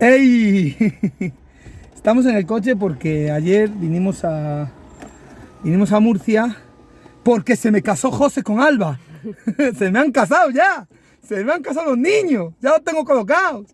¡Ey! Estamos en el coche porque ayer vinimos a vinimos a Murcia porque se me casó José con Alba. se me han casado ya. Se me han casado los niños. Ya los tengo colocados.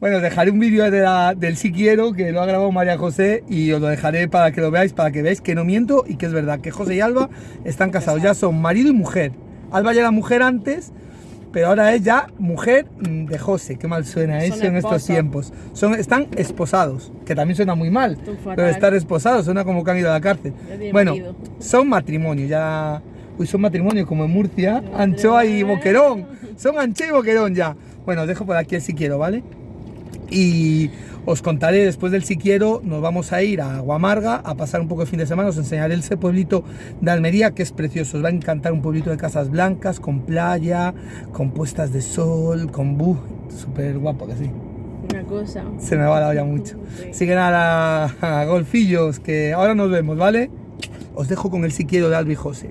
Bueno, dejaré un vídeo de del Si Quiero que lo ha grabado María José y os lo dejaré para que lo veáis, para que veáis que no miento y que es verdad que José y Alba están casados. Ya son marido y mujer. Alba ya era mujer antes pero ahora es ya mujer mm, de José, qué mal suena eso en estos tiempos. Son, están esposados, que también suena muy mal, pero estar esposados suena como que han ido a la cárcel. Bueno, son matrimonio, ya... Uy, son matrimonio como en Murcia, Anchoa y Boquerón, son Anchoa y Boquerón ya. Bueno, os dejo por aquí el si quiero, ¿vale? Y os contaré después del si quiero, nos vamos a ir a Aguamarga a pasar un poco de fin de semana, os enseñaré ese pueblito de Almería que es precioso, os va a encantar un pueblito de casas blancas, con playa, con puestas de sol, con bu, súper guapo que sí. Una cosa. Se me va la olla mucho. Así que nada, golfillos, que ahora nos vemos, ¿vale? Os dejo con el si quiero de Albi José.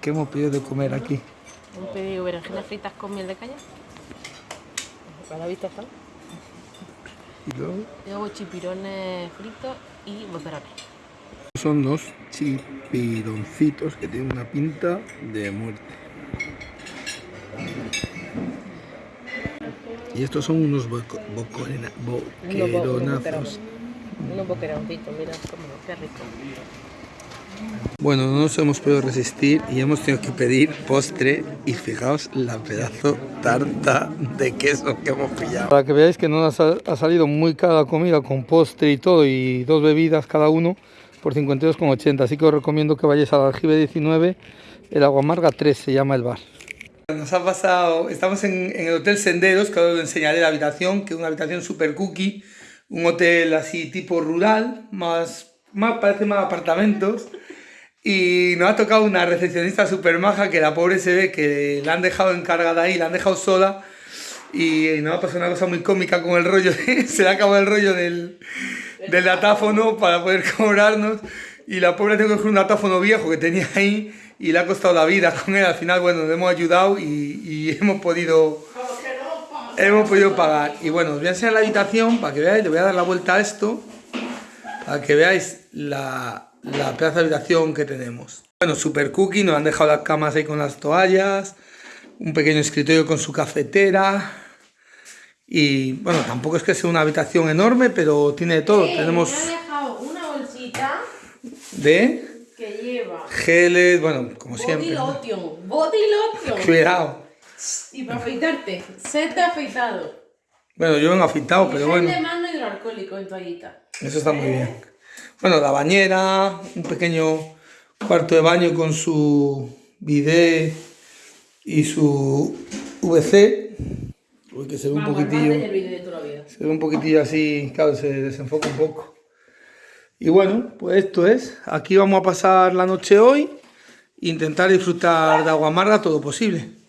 que hemos pedido de comer aquí. Hemos pedido berenjenas fritas con miel de caña. Para la vista está. Y luego. Luego chipirones fritos y bocerones. Son dos chipironcitos que tienen una pinta de muerte. Y estos son unos boqueronazos. Unos boqueroncitos, mira, como qué rico. Bueno, no nos hemos podido resistir y hemos tenido que pedir postre y fijaos la pedazo tarta de queso que hemos pillado. Para que veáis que no nos ha salido muy cara la comida con postre y todo y dos bebidas cada uno por 52,80. Así que os recomiendo que vayáis al aljibe 19, el Aguamarga 3 se llama el bar. Nos ha pasado, estamos en, el Hotel Senderos, que ahora os enseñaré la habitación, que es una habitación super cookie, un hotel así tipo rural, más, más parece más apartamentos. Y nos ha tocado una recepcionista súper maja que la pobre se ve que la han dejado encargada ahí, la han dejado sola. Y nos ha pasado una cosa muy cómica con el rollo, se le ha acabado el rollo del, del datáfono para poder cobrarnos. Y la pobre tengo que coger un datáfono viejo que tenía ahí y le ha costado la vida con él. Al final, bueno, le hemos ayudado y, y hemos podido hemos podido pagar. Y bueno, os voy a enseñar la habitación para que veáis, le voy a dar la vuelta a esto, para que veáis la, la plaza de habitación que tenemos. Bueno, super cookie, nos han dejado las camas ahí con las toallas, un pequeño escritorio con su cafetera y bueno, tampoco es que sea una habitación enorme, pero tiene de todo. Tenemos... Me ha dejado una bolsita de... Que lleva... Geles, bueno, como body siempre. Lotion, body lotion. Cuidado. Y para afeitarte, set de afeitado. Bueno, yo vengo afeitado, pero bueno. de mano hidroalcohólico en toallita. Eso está muy bien. Bueno, la bañera, un pequeño cuarto de baño con su bidet y su VC. Uy, que se ve un poquitillo. Se ve un poquitillo así, claro, se desenfoca un poco. Y bueno, pues esto es. Aquí vamos a pasar la noche hoy. Intentar disfrutar de agua amarga todo posible.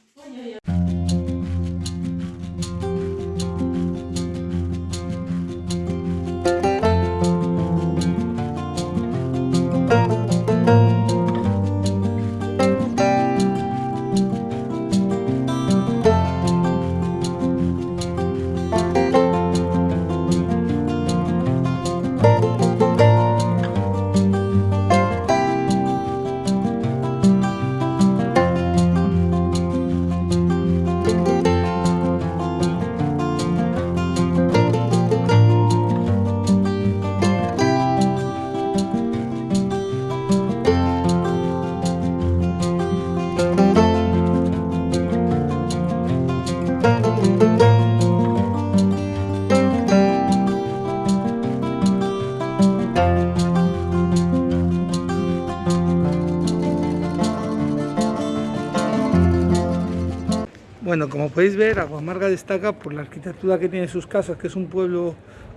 Bueno, como podéis ver, Aguamarga destaca por la arquitectura que tiene sus casas, que es un pueblo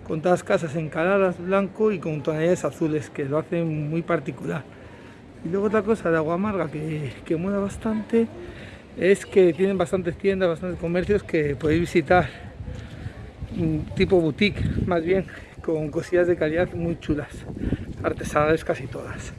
con todas las casas encaladas, blanco y con tonalidades azules, que lo hacen muy particular. Y luego otra cosa de Aguamarga que, que mola bastante es que tienen bastantes tiendas, bastantes comercios que podéis visitar, tipo boutique más bien, con cosillas de calidad muy chulas, artesanales casi todas.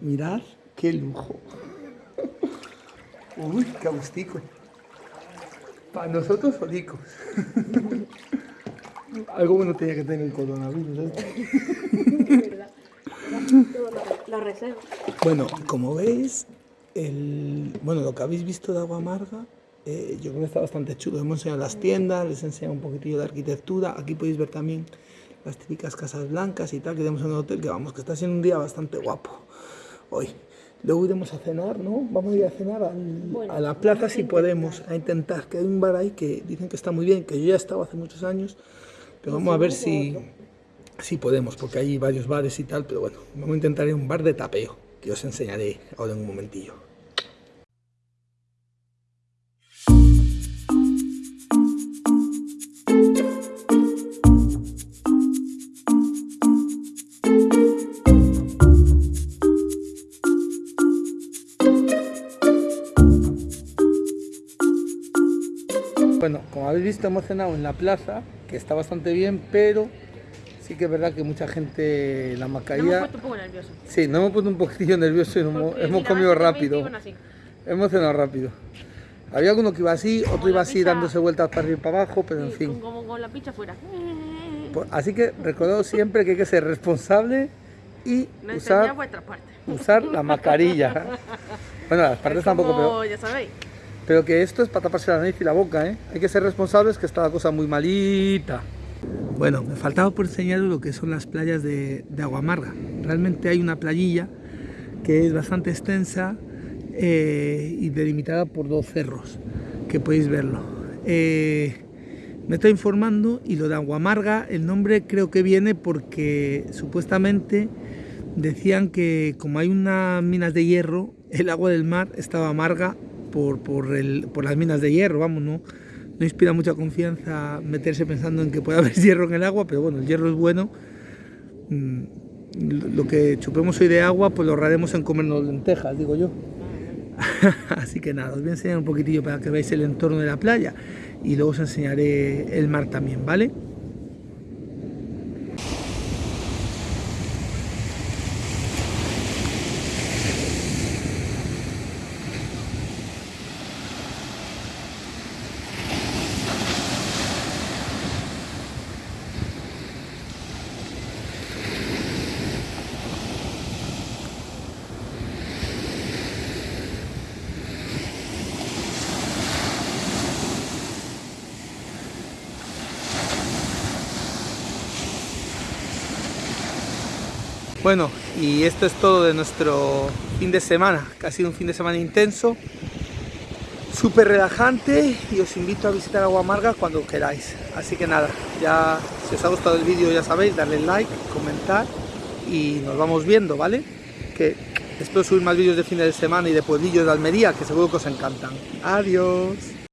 Mirad qué lujo. Uy, qué agustico. Para nosotros solicos. Algo bueno tenía que tener el coronavirus. ¿eh? La reserva. Bueno, como veis, el, bueno, lo que habéis visto de agua amarga, eh, yo creo que está bastante chulo. Hemos enseñado las tiendas, les he enseñado un poquitillo de arquitectura. Aquí podéis ver también las típicas casas blancas y tal, que tenemos en el hotel, que vamos, que está siendo un día bastante guapo hoy. Luego iremos a cenar, ¿no? Vamos a ir a cenar al- a la plaza si podemos, a intentar, que hay un bar ahí que dicen que está muy bien, que yo ya he estado hace muchos años, pero vamos a ver si, si podemos, porque hay varios bares y tal, pero bueno, vamos a intentar ir a un bar de tapeo, que os enseñaré ahora en un momentillo. Bueno, como habéis visto, hemos cenado en la plaza, que está bastante bien, pero sí que es verdad que mucha gente la Me hemos mascarilla. puesto un poco nerviosos. Sí, nos hemos puesto un poquitillo nerviosos y nos hemos, hemos comido rápido. así. Hemos cenado rápido. Había alguno que iba así, otro Como iba así pizza. dándose vueltas para arriba y para abajo, pero en Sí, fin. Como con la picha fuera. Pues, Así que recordad siempre que hay que ser responsable y enseñad usar, usar la mascarilla. Bueno, las partes Es tampoco, pero, como, ya sabéis. Pero que esto es para taparse la nariz y la boca, ¿eh? Hay que ser responsables que está la cosa muy malita. Bueno, me faltaba por enseñaros lo que son las playas de, de Aguamarga. Realmente hay una playilla que es bastante extensa eh, y delimitada por dos cerros, que podéis verlo. Eh, me estoy informando y lo de Aguamarga, el nombre creo que viene porque supuestamente decían que como hay unas minas de hierro, el agua del mar estaba amarga por, por, el- por las minas de hierro, vamos, ¿no? No inspira mucha confianza meterse pensando en que puede haber hierro en el agua, pero bueno, el hierro es bueno. Mm, Lo que chupemos hoy de agua, pues lo ahorraremos en comernos lentejas, digo yo. Así que nada, os voy a enseñar un poquitillo para que veáis el entorno de la playa y luego os enseñaré el mar también, ¿vale? Bueno, y esto es todo de nuestro fin de semana, ha sido un fin de semana intenso, súper relajante y os invito a visitar Agua Amarga cuando queráis. Así que nada, ya si os ha gustado el vídeo ya sabéis, darle like, comentar y nos vamos viendo, ¿vale? Que espero subir más vídeos de fin de semana y de pueblillos de Almería, que seguro que os encantan. Adiós.